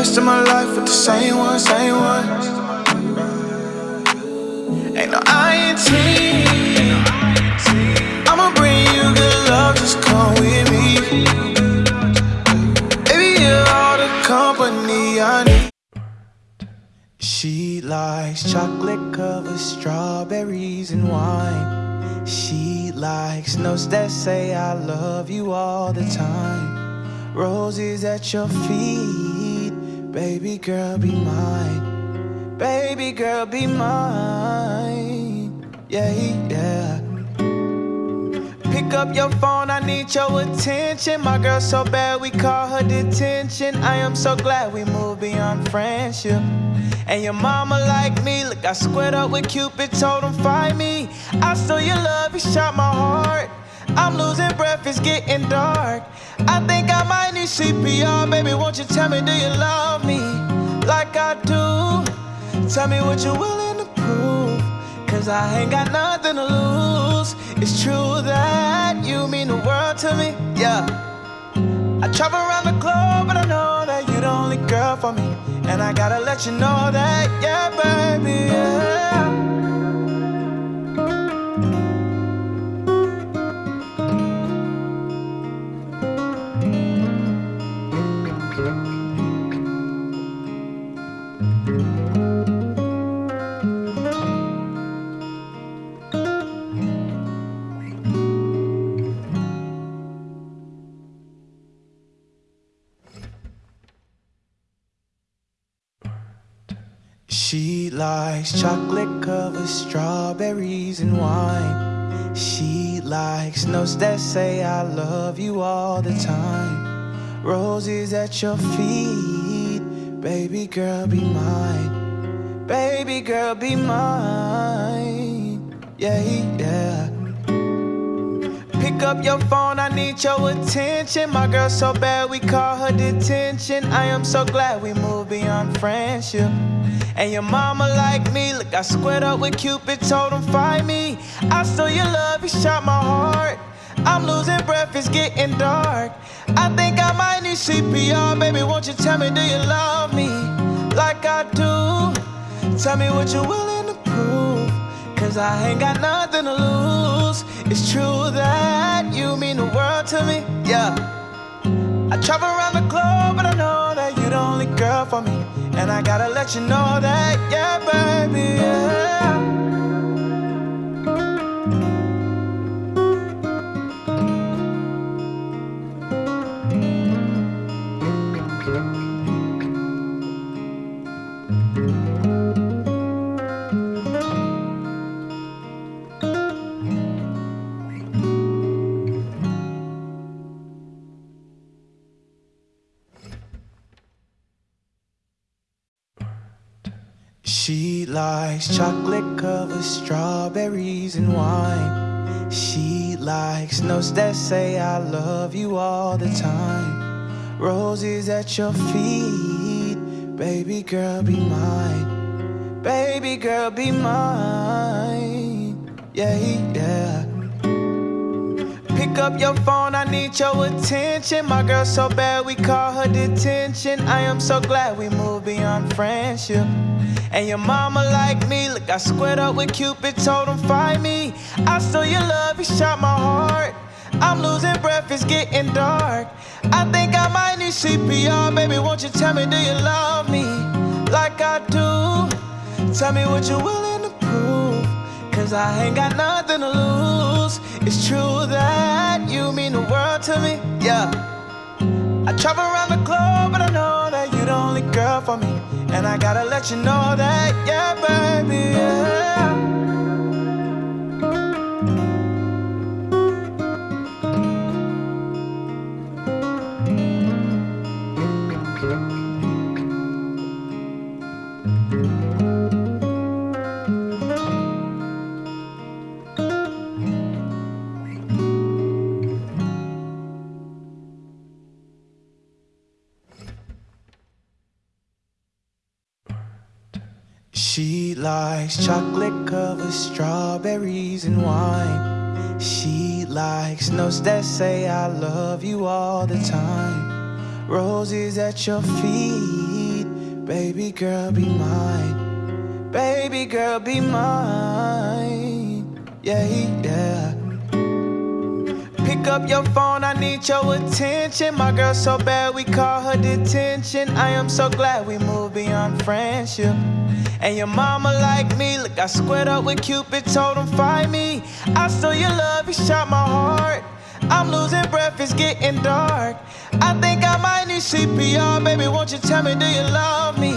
rest of my life with the same one, same one. Ain't no INT. I'ma bring you good love, just come with me. Baby, you're all the company I need. She likes chocolate covered strawberries and wine. She likes notes that say I love you all the time. Roses at your feet, baby girl, be mine. Baby girl, be mine. Yeah, yeah. Pick up your phone, I need your attention. My girl so bad, we call her detention. I am so glad we moved beyond friendship. And your mama like me, look, I squared up with Cupid, told him find me. I stole your love, he shot my heart. I'm losing breath, it's getting dark. I think I might need CPR, baby. Won't you tell me, do you love me like I do? Tell me what you're willing to prove. Cause I ain't got nothing to lose. It's true that you mean the world to me, yeah. I travel around the globe, but I know that you're the only girl for me. And I gotta let you know that, yeah, baby, yeah. She likes chocolate covered strawberries and wine. She likes notes that say I love you all the time. Roses at your feet, baby girl, be mine. Baby girl, be mine. Yeah, yeah. Pick up your phone, I need your attention. My girl so bad, we call her detention. I am so glad we moved beyond friendship. And your mama like me, look, I squared up with Cupid, told him find me. I stole your love, he shot my heart. I'm losing breath, it's getting dark. I think I might need CPR, baby. Won't you tell me, do you love me like I do? Tell me what you're willing to prove. Cause I ain't got nothing to lose. It's true that you mean the world to me, yeah. I travel around the globe, but I know that you're the only girl for me. And I gotta let you know that, yeah, baby, yeah. Likes chocolate covered strawberries and wine. She likes notes that say I love you all the time. Roses at your feet, baby girl, be mine. Baby girl, be mine. Yeah, yeah. Pick up your phone, I need your attention. My girl so bad, we call her detention. I am so glad we moved beyond friendship. And your mama like me, look, I squared up with Cupid, told him find me. I stole your love, he shot my heart. I'm losing breath, it's getting dark. I think I might need CPR, baby. Won't you tell me, do you love me like I do? Tell me what you're willing to prove. Cause I ain't got nothing to lose. It's true that you mean the world to me, yeah. I travel around the globe, let you know that, yeah, baby, yeah. Likes chocolate covered strawberries and wine. She likes notes that say I love you all the time. Roses at your feet, Baby girl, be mine. Baby girl, be mine. Yeah, yeah. Pick up your phone, I need your attention. My girl so bad, we call her detention. I am so glad we moved beyond friendship. And your mama like me, look, I squared up with Cupid, told him find me. I stole your love, you shot my heart. I'm losing breath, it's getting dark. I think I might need CPR, baby. Won't you tell me, do you love me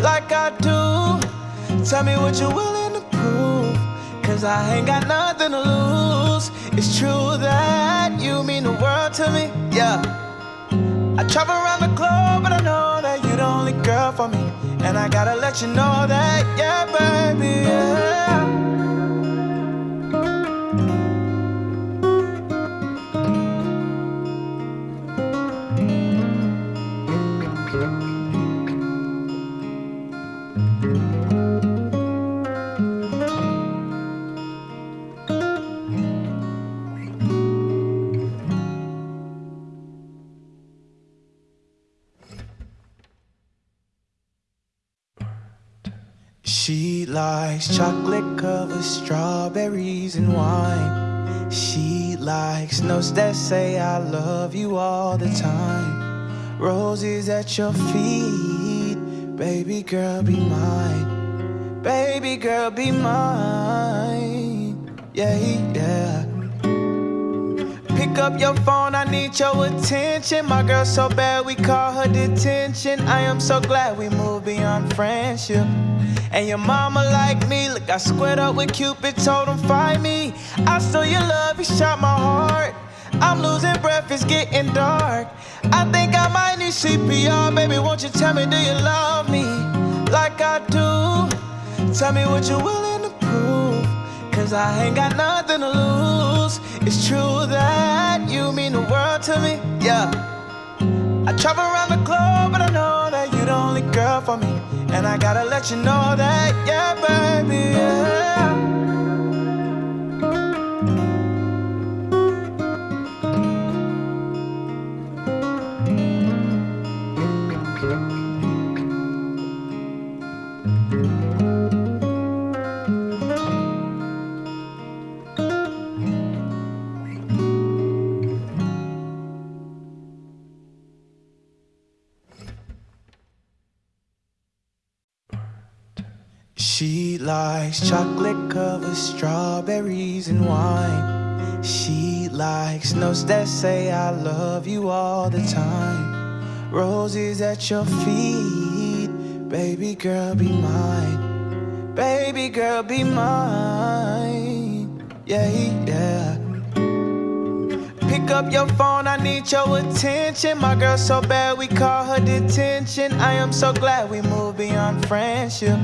like I do? Tell me what you're willing to prove, cause I ain't got nothing to lose. It's true that you mean the world to me, yeah. I travel around the globe, but I know that you're the only girl for me. And I gotta let you know that, yeah, baby, yeah. Likes chocolate covered strawberries and wine. She likes notes that say I love you all the time. Roses at your feet, baby girl, be mine. Baby girl, be mine. Yeah, yeah. Pick up your phone, I need your attention. My girl so bad, we call her detention. I am so glad we moved beyond friendship. And your mama like me, look, I squared up with Cupid, told him find me. I stole your love, he shot my heart. I'm losing breath, it's getting dark. I think I might need CPR, baby. Won't you tell me, do you love me like I do? Tell me what you're willing to prove, cause I ain't got nothing to lose. It's true that you mean the world to me, yeah. I travel around the globe, only girl for me. And I gotta let you know that, yeah, baby, yeah. She likes chocolate covered strawberries and wine. She likes notes that say I love you all the time. Roses at your feet, baby girl, be mine. Baby girl, be mine. Yeah, yeah. Pick up your phone, I need your attention. My girl so bad, we call her detention. I am so glad we moved beyond friendship.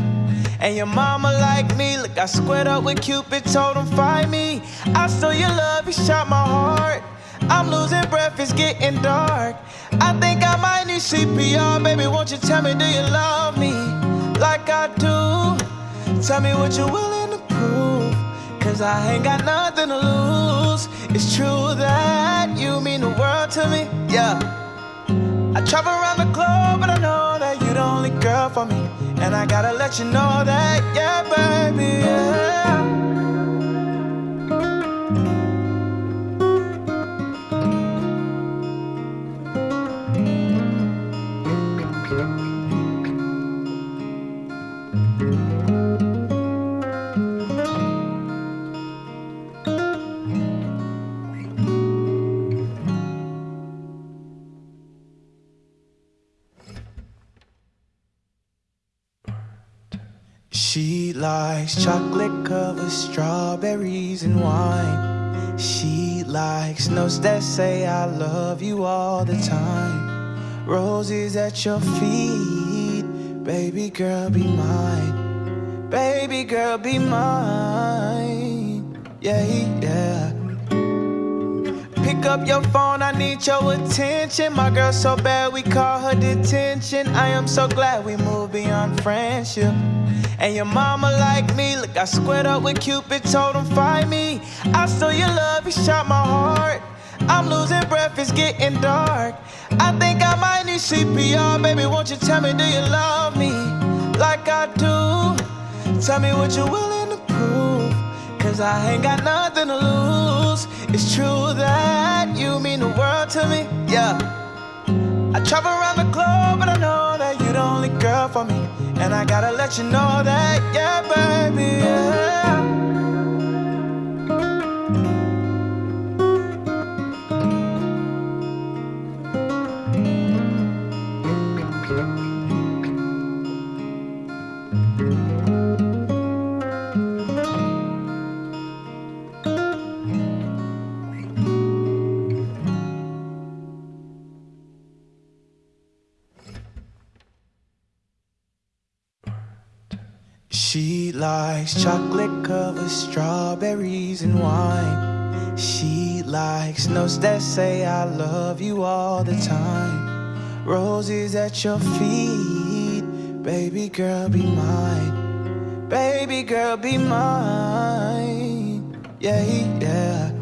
And your mama like me, look, I squared up with Cupid, told him find me. I stole your love, you shot my heart. I'm losing breath, it's getting dark. I think I might need CPR, baby. Won't you tell me, do you love me like I do? Tell me what you're willing to prove, cause I ain't got nothing to lose. It's true that you mean the world to me, yeah. I travel around the globe, but I know that you're the only girl for me. And I gotta let you know that, yeah, baby, She likes chocolate covered strawberries and wine. She likes notes that say I love you all the time. Roses at your feet, baby girl, be mine. Baby girl, be mine. Up your phone, I need your attention. My girl so bad, we call her detention. I am so glad we moved beyond friendship. And your mama like me, look, I squared up with Cupid, told him find me. I stole your love, you shot my heart. I'm losing breath, it's getting dark. I think I might need CPR, baby. Won't you tell me, do you love me like I do? Tell me what you're willing to prove. Cause I ain't got nothing to lose. It's true that you mean the world to me, yeah. I travel around the globe, but I know that you're the only girl for me. And I gotta let you know that, yeah, baby, yeah. She likes chocolate covered strawberries and wine. She likes notes that say I love you all the time. Roses at your feet, baby girl, be mine. Baby girl, be mine. Yeah, yeah.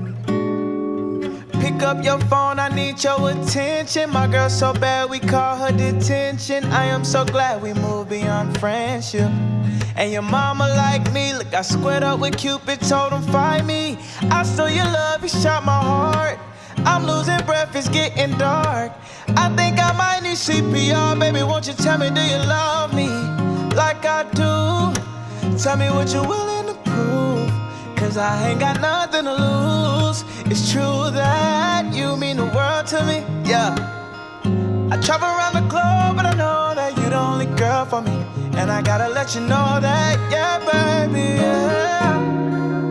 Pick up your phone, I need your attention. My girl so bad, we call her detention. I am so glad we moved beyond friendship. And your mama like me, look, I squared up with Cupid, told him find me. I stole your love, he shot my heart. I'm losing breath, it's getting dark. I think I might need CPR, baby. Won't you tell me, do you love me like I do? Tell me what you're willing to prove. Cause I ain't got nothing to lose. It's true that you mean the world to me, yeah. I travel around the globe, but I know for me. And I gotta let you know that, yeah, baby, yeah.